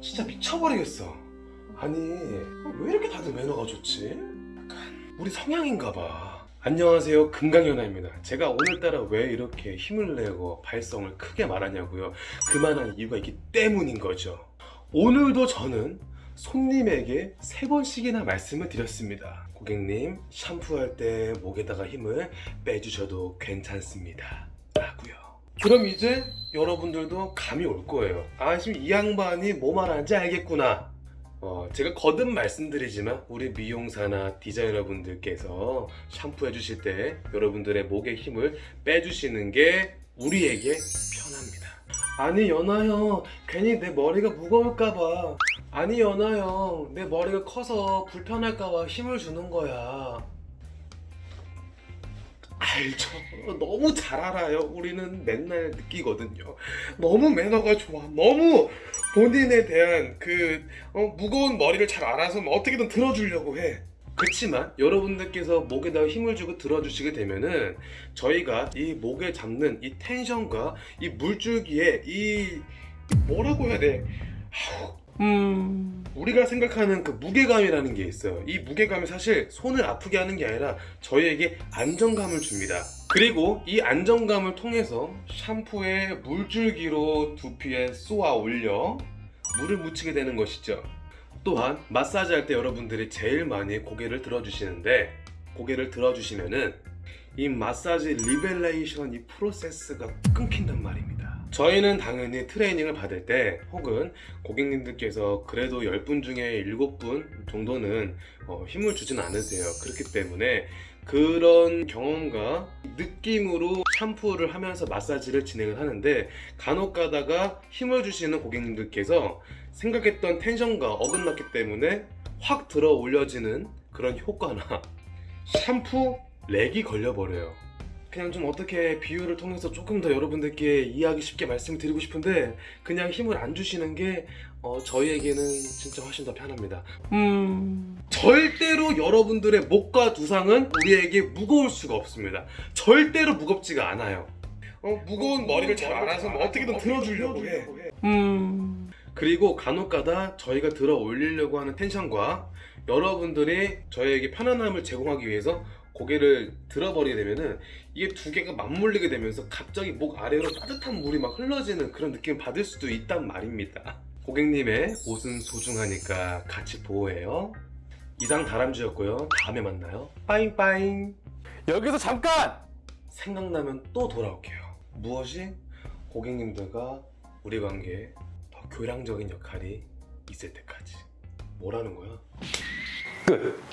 진짜 미쳐버리겠어. 아니 왜 이렇게 다들 매너가 좋지? 약간 우리 성향인가 봐. 안녕하세요. 금강연아입니다. 제가 오늘따라 왜 이렇게 힘을 내고 발성을 크게 말하냐고요. 그만한 이유가 있기 때문인 거죠. 오늘도 저는 손님에게 세 번씩이나 말씀을 드렸습니다. 고객님 샴푸할 때 목에다가 힘을 빼주셔도 괜찮습니다. 라고요 그럼 이제 여러분들도 감이 올 거예요. 아 지금 이 양반이 뭐 말하는지 알겠구나. 어, 제가 거듭 말씀드리지만 우리 미용사나 디자이너분들께서 샴푸해 주실 때 여러분들의 목에 힘을 빼주시는 게 우리에게 편합니다. 아니 연아형 괜히 내 머리가 무거울까봐. 아니 연아형 내 머리가 커서 불편할까봐 힘을 주는 거야 알죠. 너무 잘 알아요. 우리는 맨날 느끼거든요. 너무 매너가 좋아. 너무 본인에 대한 그 어, 무거운 머리를 잘 알아서 뭐 어떻게든 들어주려고 해. 그렇지만 여러분들께서 목에다가 힘을 주고 들어주시게 되면은 저희가 이 목에 잡는 이 텐션과 이 물줄기에 이 뭐라고 해야 돼? 아우, 음. 우리가 생각하는 그 무게감이라는 게 있어요. 이 무게감이 사실 손을 아프게 하는 게 아니라 저희에게 안정감을 줍니다. 그리고 이 안정감을 통해서 샴푸의 물줄기로 두피에 쏘아 올려 물을 묻히게 되는 것이죠. 또한 마사지 할 때 여러분들이 제일 많이 고개를 들어주시는데 고개를 들어주시면은 이 마사지 relaxation 이 프로세스가 끊긴단 말입니다 저희는 당연히 트레이닝을 받을 때 혹은 고객님들께서 그래도 10분 중에 7분 정도는 어, 힘을 주진 않으세요. 그렇기 때문에 그런 경험과 느낌으로 샴푸를 하면서 마사지를 진행을 하는데 간혹 가다가 힘을 주시는 고객님들께서 생각했던 텐션과 어긋났기 때문에 확 들어 올려지는 그런 효과나 샴푸 렉이 걸려버려요 그냥 좀 어떻게 비유를 통해서 조금 더 여러분들께 이해하기 쉽게 말씀을 드리고 싶은데 그냥 힘을 안 주시는 게 어, 저희에게는 진짜 훨씬 더 편합니다. 음... 절대로 여러분들의 목과 두상은 우리에게 무거울 수가 없습니다. 절대로 무겁지가 않아요. 어, 무거운 머리를 잘 알아서 뭐 어떻게든 들어주려고 해. 음... 그리고 간혹가다 저희가 들어 올리려고 하는 텐션과 여러분들이 저희에게 편안함을 제공하기 위해서 고개를 들어버리게 되면은 이게 두 개가 맞물리게 되면서 갑자기 목 아래로 따뜻한 물이 막 흘러지는 그런 느낌을 받을 수도 있단 말입니다. 고객님의 옷은 소중하니까 같이 보호해요. 이상 다람쥐였고요. 다음에 만나요. 빠잉빠잉. 여기서 잠깐! 생각나면 또 돌아올게요. 무엇이? 고객님들과 우리 관계에 더 교량적인 역할이 있을 때까지. 뭐라는 거야?